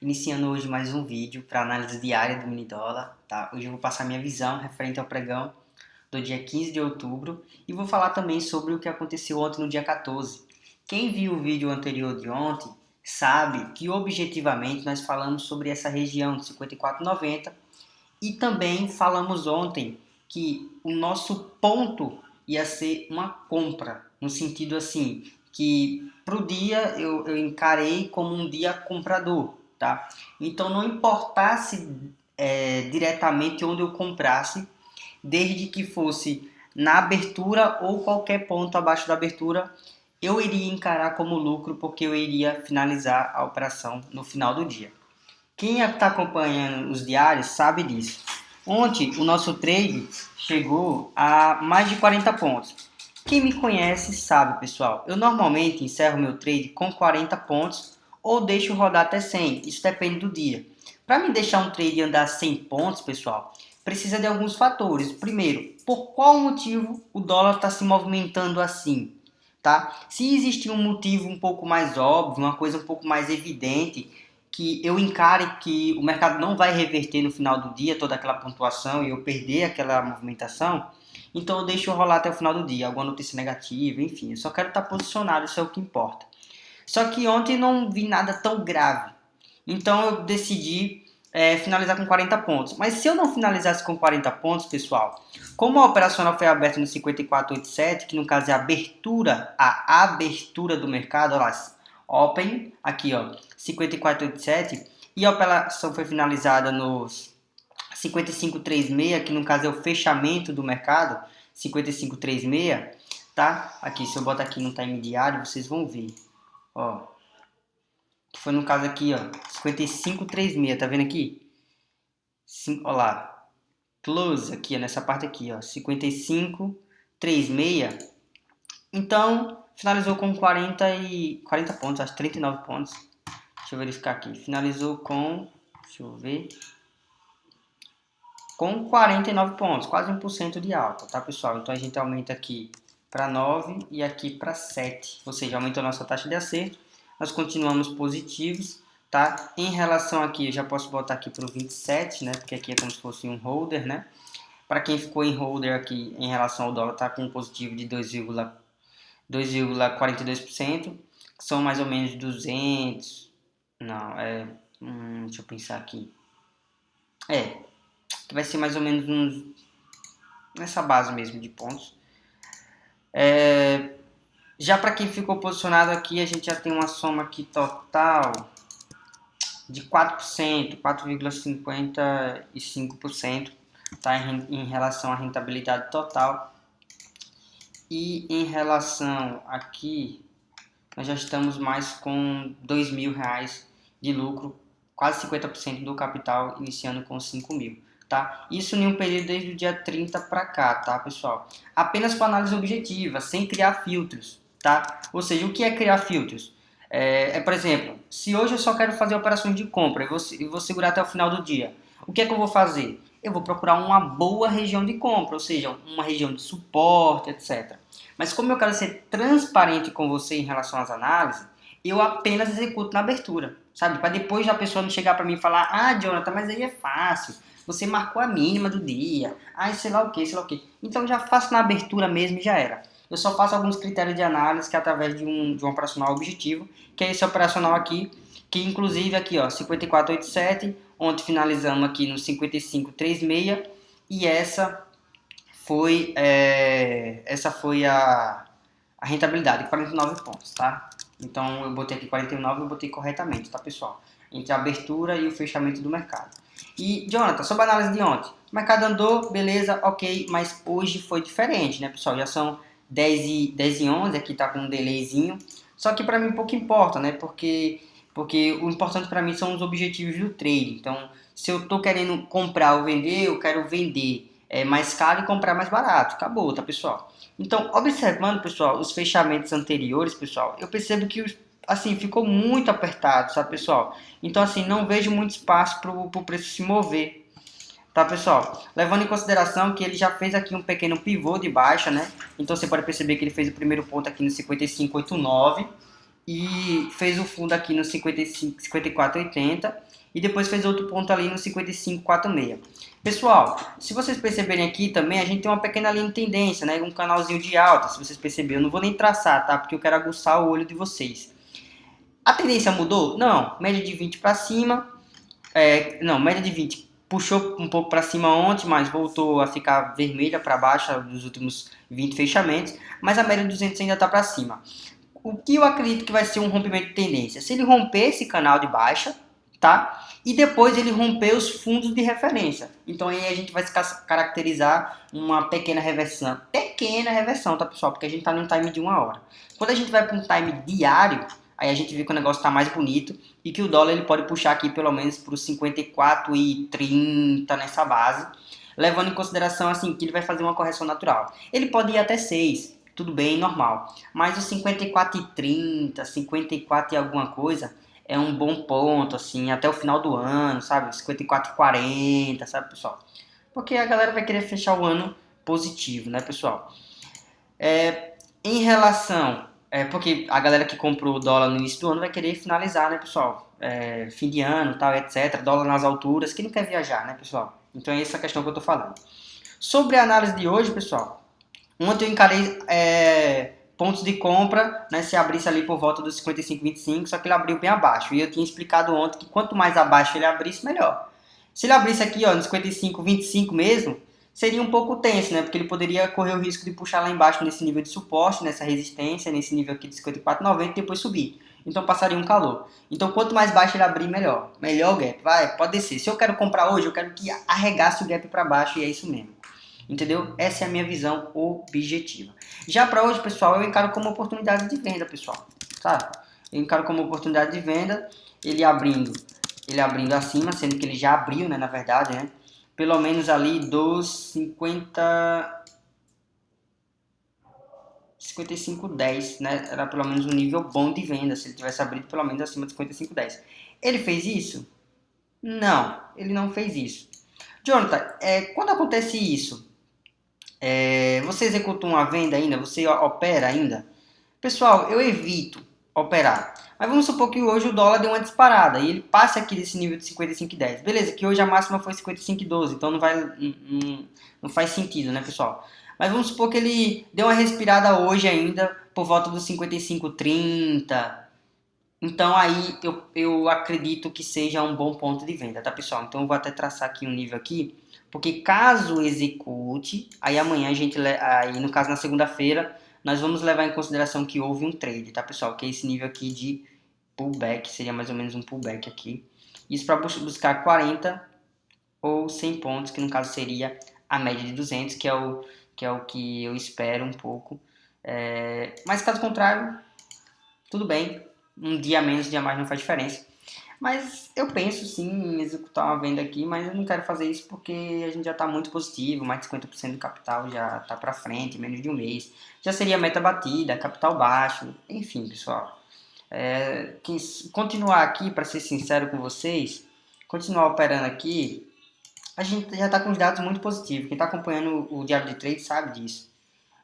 iniciando hoje mais um vídeo para análise diária do mini dólar, tá? Hoje eu vou passar minha visão referente ao pregão do dia 15 de outubro e vou falar também sobre o que aconteceu ontem no dia 14. Quem viu o vídeo anterior de ontem sabe que objetivamente nós falamos sobre essa região de 54,90 e também falamos ontem que o nosso ponto ia ser uma compra, no sentido assim, que para o dia eu, eu, encarei como um dia comprador, tá? Então não importasse é, diretamente onde eu comprasse, desde que fosse na abertura ou qualquer ponto abaixo da abertura, eu iria encarar como lucro porque eu iria finalizar a operação no final do dia. Quem está acompanhando os diários sabe disso. Ontem o nosso trade chegou a mais de 40 pontos. Quem me conhece sabe, pessoal, eu normalmente encerro meu trade com 40 pontos ou deixo rodar até 100, isso depende do dia. Para me deixar um trade andar 100 pontos, pessoal, precisa de alguns fatores. Primeiro, por qual motivo o dólar está se movimentando assim? Tá? Se existir um motivo um pouco mais óbvio, uma coisa um pouco mais evidente, que eu encare que o mercado não vai reverter no final do dia toda aquela pontuação e eu perder aquela movimentação, então eu deixo rolar até o final do dia, alguma notícia negativa, enfim, eu só quero estar posicionado, isso é o que importa. Só que ontem não vi nada tão grave, então eu decidi é, finalizar com 40 pontos. Mas se eu não finalizasse com 40 pontos, pessoal, como a operacional foi aberta no 5487, que no caso é a abertura, a abertura do mercado, olha lá, open, aqui ó, 5487, e a operação foi finalizada nos 5536, que no caso é o fechamento do mercado, 5536, tá? Aqui, se eu botar aqui no time diário, vocês vão ver, ó. Foi no caso aqui, ó, 5536, tá vendo aqui? Ó lá, close aqui, nessa parte aqui, ó, 5536. Então, finalizou com 40 e 40 pontos, acho 39 pontos. Deixa eu verificar aqui. Finalizou com, deixa eu ver, com 49 pontos, quase 1% de alta, tá pessoal? Então a gente aumenta aqui para 9 e aqui para 7, ou seja, aumentou nossa taxa de acerto. Nós continuamos positivos, tá? Em relação aqui, eu já posso botar aqui para o 27, né? Porque aqui é como se fosse um holder, né? Para quem ficou em holder aqui em relação ao dólar, tá com um positivo de 2,42%, que são mais ou menos 200, não, é, hum, deixa eu pensar aqui, é, que vai ser mais ou menos uns, nessa base mesmo de pontos. É, já para quem ficou posicionado aqui, a gente já tem uma soma aqui total de 4%, 4,55% tá, em, em relação à rentabilidade total. E em relação aqui, nós já estamos mais com mil reais de lucro, quase 50% do capital, iniciando com 5 mil tá? Isso em um período desde o dia 30 para cá, tá, pessoal? Apenas com análise objetiva, sem criar filtros, tá? Ou seja, o que é criar filtros? É, é por exemplo, se hoje eu só quero fazer operações de compra e vou, vou segurar até o final do dia, o que é que eu vou fazer? Eu vou procurar uma boa região de compra, ou seja, uma região de suporte, etc. Mas como eu quero ser transparente com você em relação às análises, eu apenas executo na abertura, sabe? Para depois a pessoa não chegar para mim e falar, ah, Jonathan, mas aí é fácil você marcou a mínima do dia, ai sei lá o que, sei lá o que. Então já faço na abertura mesmo e já era. Eu só faço alguns critérios de análise que é através de um, de um operacional objetivo, que é esse operacional aqui, que inclusive aqui ó, 5487, ontem finalizamos aqui no 5536 e essa foi, é, essa foi a, a rentabilidade, 49 pontos, tá? Então eu botei aqui 49 e eu botei corretamente, tá pessoal? Entre a abertura e o fechamento do mercado. E, Jonathan, sobre a análise de ontem. O mercado andou, beleza, ok, mas hoje foi diferente, né, pessoal? Já são 10 e, 10 e 11, aqui tá com um delayzinho. Só que para mim pouco importa, né? Porque, porque o importante para mim são os objetivos do trade. Então, se eu tô querendo comprar ou vender, eu quero vender é, mais caro e comprar mais barato. Acabou, tá, pessoal? Então, observando, pessoal, os fechamentos anteriores, pessoal, eu percebo que os assim, ficou muito apertado, sabe, pessoal? Então, assim, não vejo muito espaço para o preço se mover, tá, pessoal? Levando em consideração que ele já fez aqui um pequeno pivô de baixa, né? Então, você pode perceber que ele fez o primeiro ponto aqui no 55,89 e fez o fundo aqui no 55, 54,80 e depois fez outro ponto ali no 55,46. Pessoal, se vocês perceberem aqui também, a gente tem uma pequena linha de tendência, né? Um canalzinho de alta, se vocês perceberem. Eu não vou nem traçar, tá? Porque eu quero aguçar o olho de vocês. A tendência mudou? Não. Média de 20 para cima. É, não, média de 20 puxou um pouco para cima ontem, mas voltou a ficar vermelha para baixo nos últimos 20 fechamentos. Mas a média de 200 ainda está para cima. O que eu acredito que vai ser um rompimento de tendência? Se ele romper esse canal de baixa, tá? E depois ele romper os fundos de referência. Então aí a gente vai caracterizar uma pequena reversão. Pequena reversão, tá pessoal? Porque a gente tá num time de uma hora. Quando a gente vai para um time diário, aí a gente vê que o negócio está mais bonito e que o dólar ele pode puxar aqui pelo menos para os 54 e 30 nessa base, levando em consideração assim que ele vai fazer uma correção natural. Ele pode ir até 6, tudo bem, normal. Mas os 54 e 30, 54 e alguma coisa, é um bom ponto, assim, até o final do ano, sabe? 54 40, sabe, pessoal? Porque a galera vai querer fechar o ano positivo, né, pessoal? É, em relação... É, porque a galera que comprou o dólar no início do ano vai querer finalizar, né, pessoal? É, fim de ano, tal, etc. Dólar nas alturas, que não quer viajar, né, pessoal? Então é essa questão que eu tô falando. Sobre a análise de hoje, pessoal, ontem eu encarei... É, pontos de compra, né, se abrisse ali por volta dos 55,25, só que ele abriu bem abaixo. E eu tinha explicado ontem que quanto mais abaixo ele abrisse, melhor. Se ele abrisse aqui, ó, no 55,25 mesmo, seria um pouco tenso, né? Porque ele poderia correr o risco de puxar lá embaixo nesse nível de suporte, nessa resistência, nesse nível aqui de 54,90 e depois subir. Então passaria um calor. Então quanto mais baixo ele abrir, melhor. Melhor o gap. Vai, pode descer. Se eu quero comprar hoje, eu quero que arregasse o gap para baixo e é isso mesmo. Entendeu? Essa é a minha visão objetiva. Já para hoje, pessoal, eu encaro como oportunidade de venda, pessoal. Tá? Eu encaro como oportunidade de venda, ele abrindo, ele abrindo acima, sendo que ele já abriu, né, na verdade, né? Pelo menos ali dos 50 55,10, né? Era pelo menos um nível bom de venda, se ele tivesse abrido pelo menos acima de 55,10. Ele fez isso? Não, ele não fez isso. Jonathan, é, quando acontece isso, é, você executa uma venda ainda? Você opera ainda? Pessoal, eu evito operar. Mas vamos supor que hoje o dólar deu uma disparada e ele passa aqui desse nível de 55,10. Beleza, que hoje a máxima foi 55,12, então não, vai, não, não faz sentido, né, pessoal? Mas vamos supor que ele deu uma respirada hoje ainda por volta dos 55,30. Então aí eu, eu acredito que seja um bom ponto de venda, tá, pessoal? Então eu vou até traçar aqui um nível aqui porque caso execute, aí amanhã a gente, aí no caso na segunda-feira, nós vamos levar em consideração que houve um trade, tá pessoal? Que é esse nível aqui de pullback, seria mais ou menos um pullback aqui. Isso para buscar 40 ou 100 pontos, que no caso seria a média de 200, que é o que, é o que eu espero um pouco. É, mas caso contrário, tudo bem, um dia menos, um dia mais não faz diferença. Mas eu penso sim em executar uma venda aqui, mas eu não quero fazer isso porque a gente já está muito positivo, mais de 50% do capital já está para frente, menos de um mês. Já seria meta batida, capital baixo, enfim, pessoal. É, continuar aqui, para ser sincero com vocês, continuar operando aqui, a gente já está com os dados muito positivos. Quem está acompanhando o diário de trade sabe disso.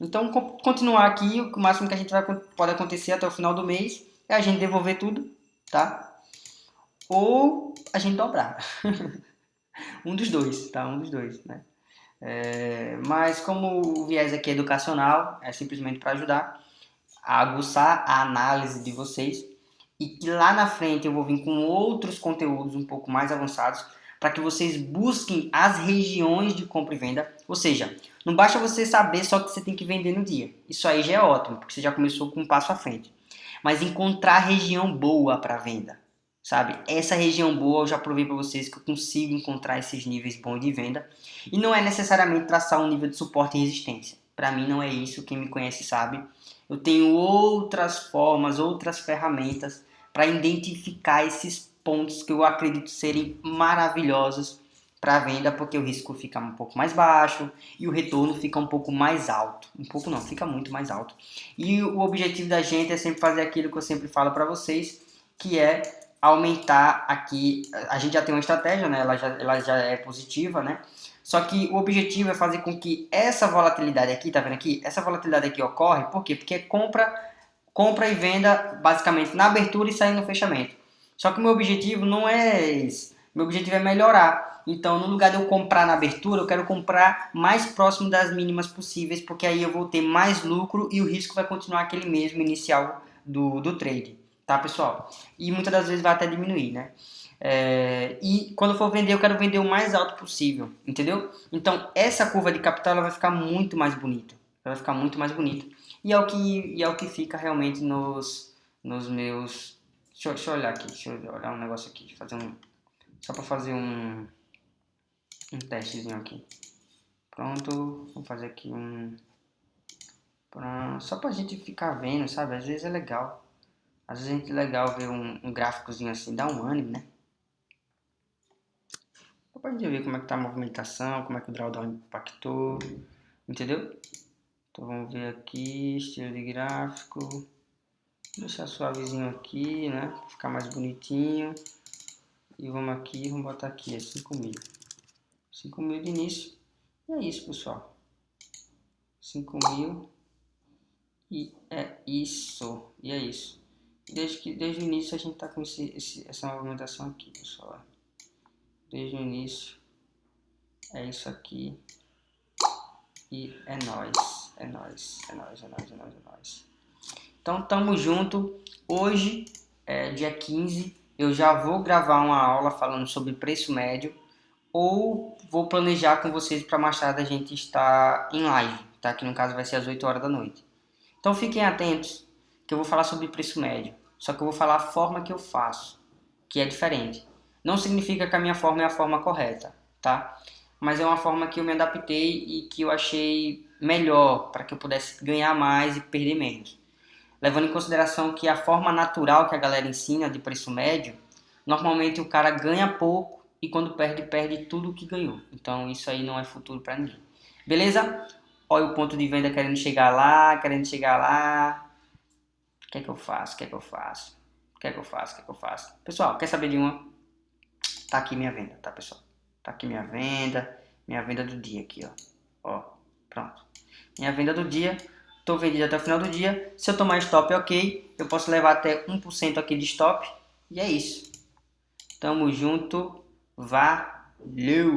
Então, continuar aqui, o máximo que a gente vai, pode acontecer até o final do mês é a gente devolver tudo, tá? Ou a gente dobrar. um dos dois, tá? Um dos dois, né? É, mas como o viés aqui é educacional, é simplesmente para ajudar a aguçar a análise de vocês e que lá na frente eu vou vir com outros conteúdos um pouco mais avançados para que vocês busquem as regiões de compra e venda, ou seja, não basta você saber só que você tem que vender no dia, isso aí já é ótimo, porque você já começou com um passo à frente, mas encontrar região boa para venda, sabe? Essa região boa eu já provei para vocês que eu consigo encontrar esses níveis bons de venda e não é necessariamente traçar um nível de suporte e resistência. Para mim não é isso, quem me conhece sabe. Eu tenho outras formas, outras ferramentas para identificar esses pontos que eu acredito serem maravilhosos para venda, porque o risco fica um pouco mais baixo e o retorno fica um pouco mais alto. Um pouco não, fica muito mais alto. E o objetivo da gente é sempre fazer aquilo que eu sempre falo para vocês, que é aumentar aqui, a gente já tem uma estratégia, né? ela, já, ela já é positiva, né? Só que o objetivo é fazer com que essa volatilidade aqui, tá vendo aqui? Essa volatilidade aqui ocorre, por quê? Porque compra compra e venda basicamente na abertura e saindo no fechamento. Só que o meu objetivo não é esse. Meu objetivo é melhorar. Então, no lugar de eu comprar na abertura, eu quero comprar mais próximo das mínimas possíveis, porque aí eu vou ter mais lucro e o risco vai continuar aquele mesmo inicial do, do trade. Tá, pessoal? E muitas das vezes vai até diminuir, né? É, e quando for vender, eu quero vender o mais alto possível, entendeu? Então, essa curva de capital ela vai ficar muito mais bonita. Ela vai ficar muito mais bonita. E é o que, e é o que fica realmente nos, nos meus... Deixa deixa eu olhar aqui, deixa eu olhar um negócio aqui, fazer um... Só para fazer um, um testezinho aqui. Pronto, vou fazer aqui um... Pronto, só pra gente ficar vendo, sabe? Às vezes é legal. Às vezes é legal ver um, um gráficozinho assim, dá um ânimo, né? Só pra gente ver como é que tá a movimentação, como é que o drawdown impactou, entendeu? Então vamos ver aqui, estilo de gráfico. Deixar suavezinho aqui, né? Ficar mais bonitinho. E vamos aqui, vamos botar aqui, é 5 mil. 5 mil de início. E é isso, pessoal. 5 mil. E é isso. E é isso. Desde, que, desde o início a gente está com esse, esse, essa movimentação aqui, pessoal. Desde o início. É isso aqui. E é nóis. É nóis. É nóis, é nóis, é nóis, é nóis. Então tamo junto. Hoje, é dia 15, eu já vou gravar uma aula falando sobre preço médio. Ou vou planejar com vocês para mais tarde a gente estar em live, tá? Que no caso vai ser às 8 horas da noite. Então fiquem atentos que eu vou falar sobre preço médio. Só que eu vou falar a forma que eu faço, que é diferente. Não significa que a minha forma é a forma correta, tá? Mas é uma forma que eu me adaptei e que eu achei melhor para que eu pudesse ganhar mais e perder menos. Levando em consideração que a forma natural que a galera ensina de preço médio, normalmente o cara ganha pouco e quando perde, perde tudo que ganhou. Então isso aí não é futuro para ninguém. Beleza? Olha o ponto de venda querendo chegar lá, querendo chegar lá, o que é que eu faço? O que é que eu faço? O que é que eu faço? O que é que eu faço? Pessoal, quer saber de uma? Tá aqui minha venda, tá pessoal? Tá aqui minha venda, minha venda do dia aqui, ó. Ó, pronto. Minha venda do dia, tô vendido até o final do dia. Se eu tomar stop, ok. Eu posso levar até 1% aqui de stop. E é isso. Tamo junto. Valeu!